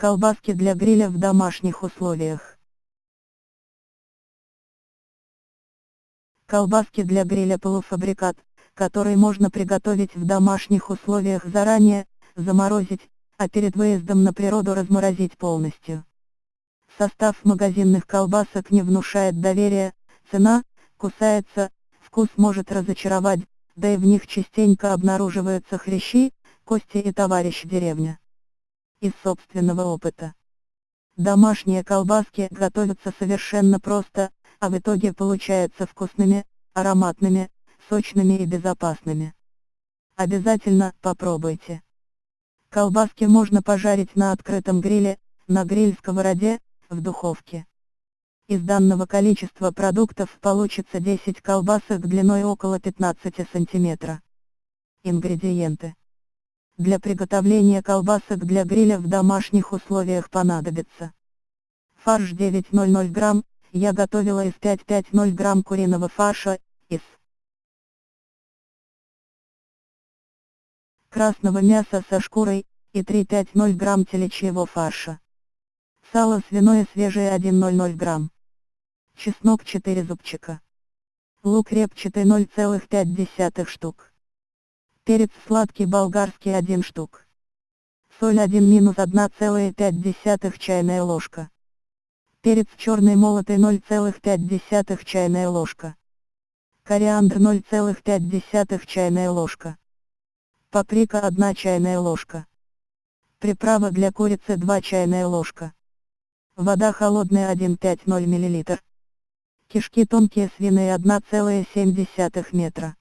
Колбаски для гриля в домашних условиях. Колбаски для гриля полуфабрикат, который можно приготовить в домашних условиях заранее, заморозить, а перед выездом на природу разморозить полностью. Состав магазинных колбасок не внушает доверия, цена, кусается, вкус может разочаровать, да и в них частенько обнаруживаются хрящи, кости и товарищ деревня из собственного опыта. Домашние колбаски готовятся совершенно просто, а в итоге получаются вкусными, ароматными, сочными и безопасными. Обязательно попробуйте. Колбаски можно пожарить на открытом гриле, на гриль-сковороде, в духовке. Из данного количества продуктов получится 10 колбасок длиной около 15 см. Ингредиенты. Для приготовления колбасок для гриля в домашних условиях понадобится фарш 900 грамм, я готовила из 550 грамм куриного фарша, из красного мяса со шкурой, и 350 грамм телячьего фарша. Сало свиное свежее 100 грамм. Чеснок 4 зубчика. Лук репчатый 0,5 штук. Перец сладкий болгарский 1 штук. Соль 1 минус 1,5 чайная ложка. Перец черный молотый 0,5 чайная ложка. Кориандр 0,5 чайная ложка. Паприка 1 чайная ложка. Приправа для курицы 2 чайная ложка. Вода холодная 1,50 мл. Кишки тонкие свиные 1,7 метра.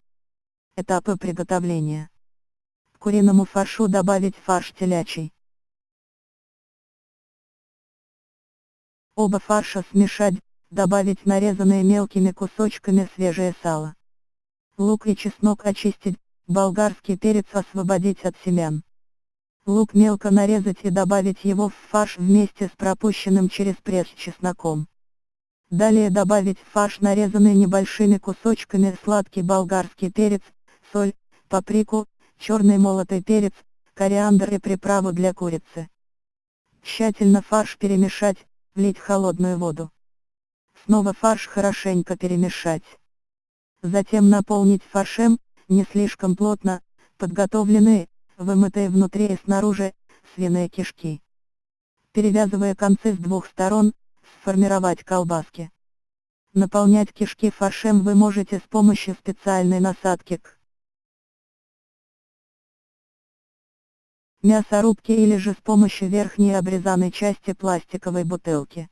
Этапы приготовления. К куриному фаршу добавить фарш телячий. Оба фарша смешать, добавить нарезанные мелкими кусочками свежее сало. Лук и чеснок очистить, болгарский перец освободить от семян. Лук мелко нарезать и добавить его в фарш вместе с пропущенным через пресс чесноком. Далее добавить в фарш нарезанный небольшими кусочками сладкий болгарский перец, соль, паприку, черный молотый перец, кориандр и приправу для курицы. Тщательно фарш перемешать, влить холодную воду. Снова фарш хорошенько перемешать. Затем наполнить фаршем, не слишком плотно, подготовленные, вымытые внутри и снаружи, свиные кишки. Перевязывая концы с двух сторон, сформировать колбаски. Наполнять кишки фаршем вы можете с помощью специальной насадки к мясорубки или же с помощью верхней обрезанной части пластиковой бутылки.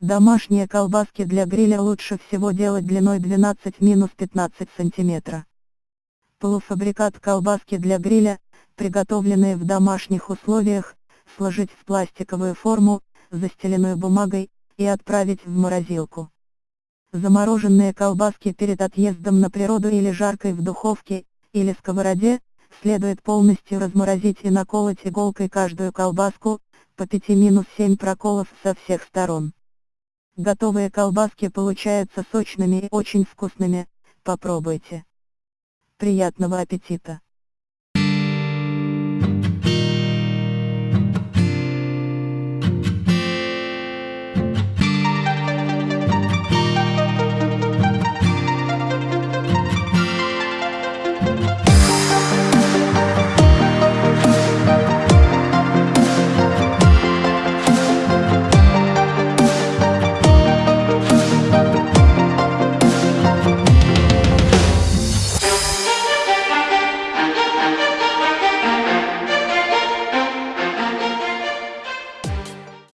Домашние колбаски для гриля лучше всего делать длиной 12-15 см. Полуфабрикат колбаски для гриля, приготовленные в домашних условиях, сложить в пластиковую форму, застеленную бумагой, и отправить в морозилку. Замороженные колбаски перед отъездом на природу или жаркой в духовке, или сковороде, следует полностью разморозить и наколоть иголкой каждую колбаску, по 5-7 проколов со всех сторон. Готовые колбаски получаются сочными и очень вкусными, попробуйте. Приятного аппетита!